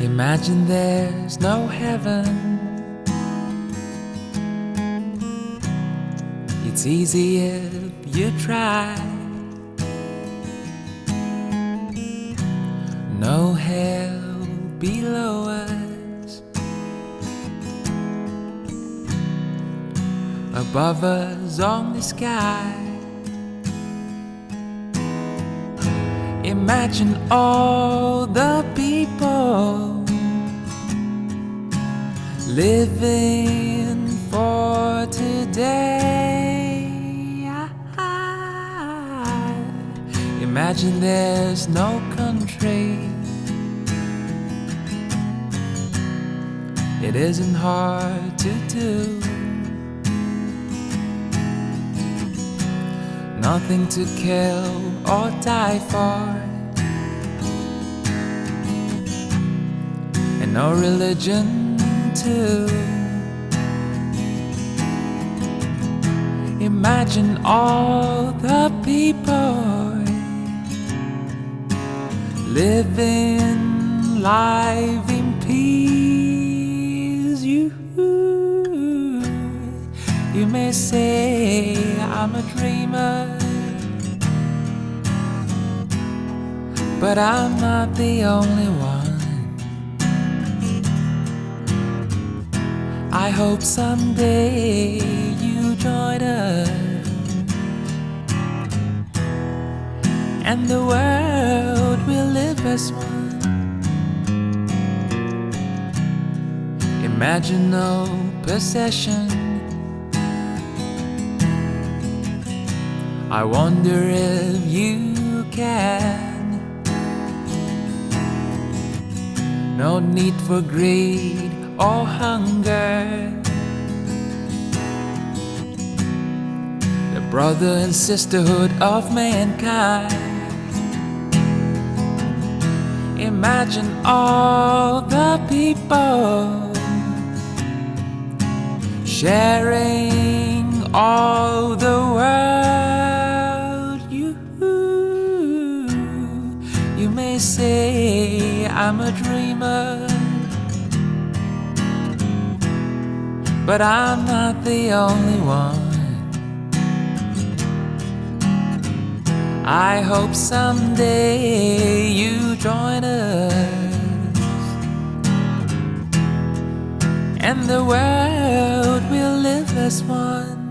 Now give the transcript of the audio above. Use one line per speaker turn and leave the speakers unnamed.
Imagine there's no heaven. It's easy if you try. No hell below us. Above us on the sky. Imagine all living for today. Imagine there's no country. It isn't hard to do. Nothing to kill or die for. And no religion too. Imagine all the people living life in peace. You, you may say I'm a dreamer, but I'm not the only one. I hope someday you join us and the world will live as one. Imagine no possession. I wonder if you can. No need for greed or hunger. The brother and sisterhood of mankind. Imagine all the people sharing all the world. You, you may say I'm a dreamer, but I'm not the only one. I hope someday you join us and the world will live as one.